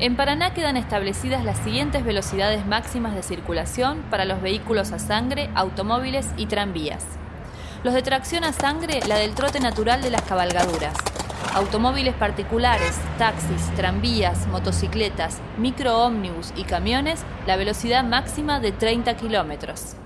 En Paraná quedan establecidas las siguientes velocidades máximas de circulación para los vehículos a sangre, automóviles y tranvías. Los de tracción a sangre, la del trote natural de las cabalgaduras. Automóviles particulares, taxis, tranvías, motocicletas, microómnibus y camiones, la velocidad máxima de 30 kilómetros.